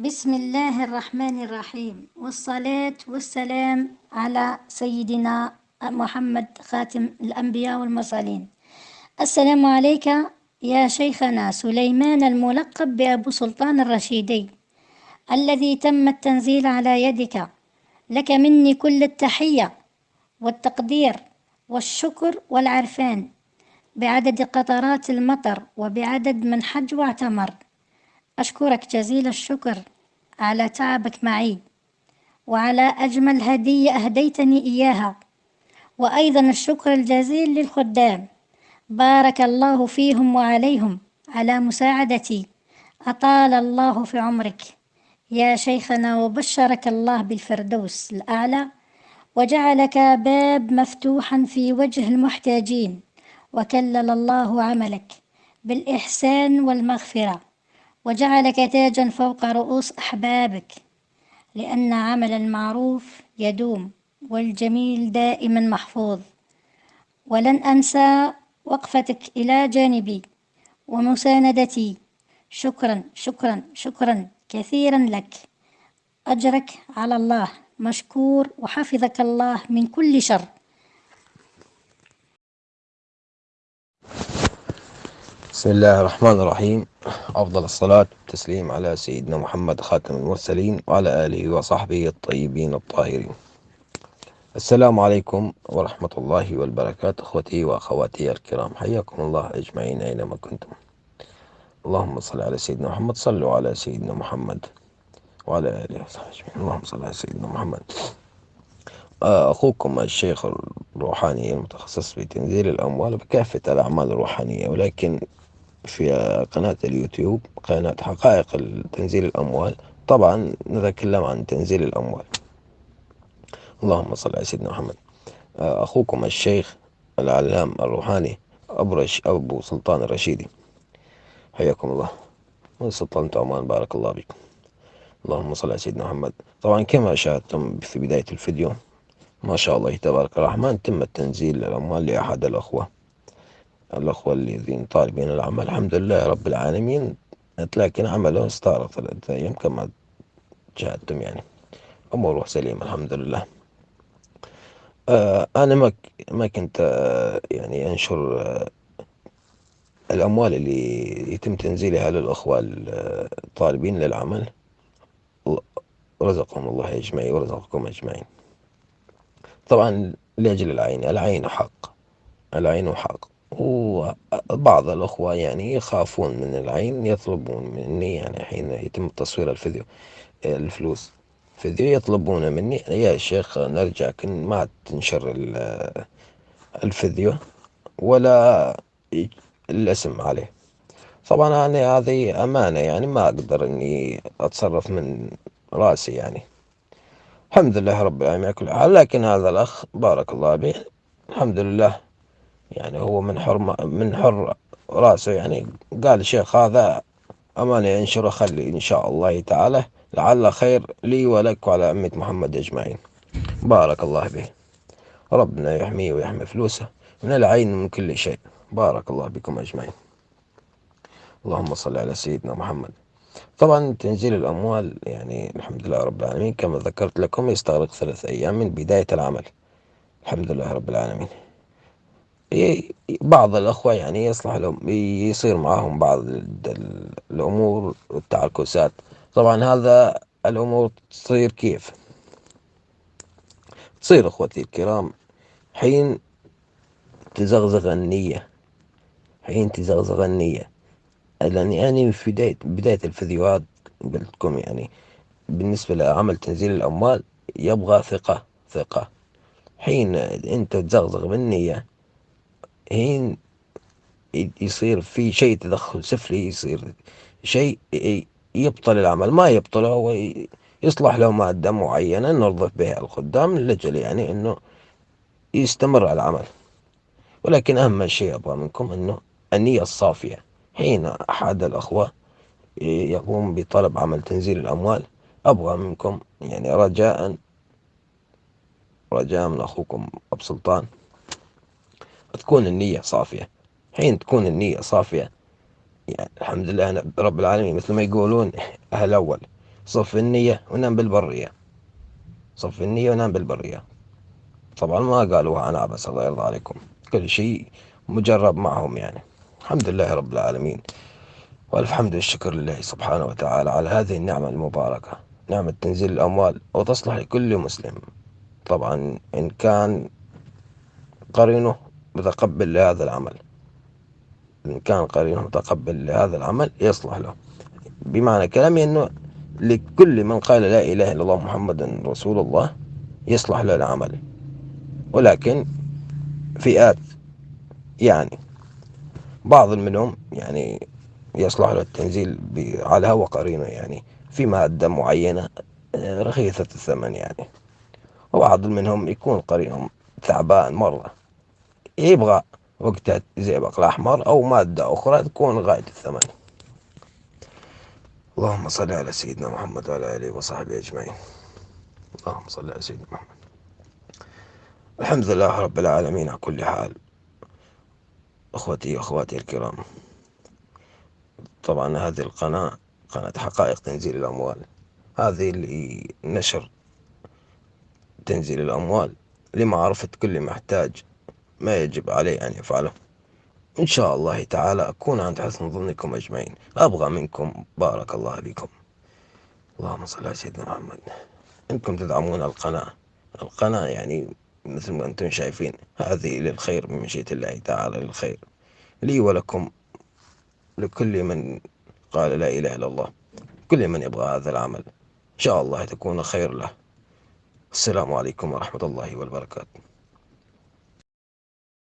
بسم الله الرحمن الرحيم. والصلاة والسلام على سيدنا محمد خاتم الأنبياء والمرسلين. السلام عليك يا شيخنا سليمان الملقب بأبو سلطان الرشيدي الذي تم التنزيل على يدك. لك مني كل التحية والتقدير والشكر والعرفان بعدد قطرات المطر وبعدد من حج واعتمر. أشكرك جزيل الشكر على تعبك معي وعلى أجمل هدية أهديتني إياها. وأيضا الشكر الجزيل للخدام. بارك الله فيهم وعليهم على مساعدتي. أطال الله في عمرك. يا شيخنا وبشرك الله بالفردوس الأعلى وجعلك باب مفتوحا في وجه المحتاجين وكلل الله عملك بالإحسان والمغفرة. وجعلك تاجا فوق رؤوس أحبابك لأن عمل المعروف يدوم والجميل دائما محفوظ. ولن أنسى وقفتك إلى جانبي ومساندتي. شكرا شكرا شكرا كثيرا لك. أجرك على الله مشكور وحفظك الله من كل شر. بسم الله الرحمن الرحيم. أفضل الصلاة والتسليم على سيدنا محمد خاتم المرسلين وعلى آله وصحبه الطيبين الطاهرين. السلام عليكم ورحمة الله والبركاته أخوتي وأخواتي الكرام. حياكم الله أجمعين أينما كنتم. اللهم صل على سيدنا محمد صلوا على سيدنا محمد وعلى آله وصحبه أجمعين. اللهم صل على سيدنا محمد. آه، أخوكم الشيخ الروحاني المتخصص في تنزيل الأموال بكافة الأعمال الروحانية ولكن في قناة اليوتيوب قناة حقائق تنزيل الأموال. طبعا نتكلم عن تنزيل الأموال. اللهم صل على سيدنا محمد. آه، أخوكم الشيخ العلام الروحاني أبو, رش أبو سلطان الرشيدي. حياكم الله. من سلطنة عمان بارك الله بكم اللهم صل على سيدنا محمد. طبعا كما شاهدتم في بداية الفيديو ما شاء الله تبارك الرحمن تم التنزيل الأموال لأحد الأخوة. الأخوة الذين طالبين العمل. الحمد لله رب العالمين. لكن عمله استغرق ثلاثة أيام كما شاهدتم يعني. أموره سليمة الحمد لله. آه أنا ما ما كنت آه يعني أنشر آه الأموال اللي يتم تنزيلها للأخوة الطالبين للعمل. رزقهم الله أجمعين ورزقكم أجمعين. طبعا لأجل العين. العين حق. العين حق. وبعض الأخوة يعني يخافون من العين يطلبون مني يعني حين يتم تصوير الفيديو الفلوس. فيديو يطلبون مني يا شيخ نرجعك ما تنشر الفيديو ولا الاسم عليه. طبعا أنا هذه أمانة يعني ما أقدر إني أتصرف من رأسي يعني. الحمد لله رب العالمين على كل حال لكن هذا الأخ بارك الله به الحمد لله. يعني هو من حر من حر راسه يعني. قال الشيخ هذا أمانة ينشره خلي إن شاء الله تعالى. لعل خير لي ولك وعلى أمة محمد أجمعين. بارك الله به. ربنا يحميه ويحمي فلوسه من العين من كل شيء. بارك الله بكم أجمعين. اللهم صل على سيدنا محمد. طبعا تنزيل الأموال يعني الحمد لله رب العالمين كما ذكرت لكم يستغرق ثلاث أيام من بداية العمل. الحمد لله رب العالمين. بعض الأخوة يعني يصلح لهم يصير معهم بعض الأمور والتعكسات طبعا هذا الأمور تصير كيف؟ تصير أخوتي الكرام حين تزغزغ النية حين تزغزغ النية. لأني يعني في بداية بداية الفيديوهات قلت لكم يعني بالنسبة لعمل تنزيل الأموال يبغى ثقة ثقة. حين أنت تزغزغ بالنية حين يصير في شيء تدخل سفلي يصير شيء يبطل العمل. ما يبطله هو يصلح له مادة معينة نرضف بها الخدام لأجل يعني أنه يستمر العمل. ولكن أهم شيء أبغى منكم أنه النية الصافية. حين أحد الأخوة يقوم بطلب عمل تنزيل الأموال أبغى منكم يعني رجاء رجاء من أخوكم أبو سلطان. تكون النية صافية. حين تكون النية صافية يعني الحمد لله رب العالمين مثل ما يقولون أهل أول. صف النية ونام بالبرية. صف النية ونام بالبرية. طبعا ما قالوها أنا بس الله يرضى عليكم. كل شيء مجرب معهم يعني. الحمد لله رب العالمين. والف حمد والشكر لله سبحانه وتعالى على هذه النعمة المباركة. نعمة تنزيل الأموال وتصلح لكل مسلم. طبعا إن كان قرينه متقبل لهذا العمل. إن كان قرينه متقبل لهذا العمل يصلح له. بمعنى كلامي أنه لكل من قال لا إله إلا الله محمد رسول الله يصلح له العمل. ولكن فئات يعني بعض منهم يعني يصلح له التنزيل على هوى قرينة يعني في مادة معينة آه، رخيصة الثمن يعني. وبعض منهم يكون قرينهم تعبان مرة. يبغى وقتها زئبق الأحمر أو مادة أخرى تكون غاية الثمن. اللهم صل على سيدنا محمد وعلى آله وصحبه أجمعين. اللهم صل على سيدنا محمد. الحمد لله رب العالمين على كل حال. أخوتي وأخواتي الكرام. طبعا هذه القناة قناة حقائق تنزيل الأموال. هذه اللي نشر تنزيل الأموال لمعرفة كل محتاج ما يجب عليه أن يفعله. إن شاء الله تعالى أكون عند حسن ظنكم أجمعين. أبغى منكم. بارك الله بكم اللهم صل على سيدنا محمد. إنكم تدعمون القناة. القناة يعني مثل ما أنتم شايفين. هذه للخير من مشيئة الله تعالى للخير. لي ولكم لكل من قال لا إله إلا الله. كل من يبغى هذا العمل. إن شاء الله تكون خير له. السلام عليكم ورحمة الله وبركاته.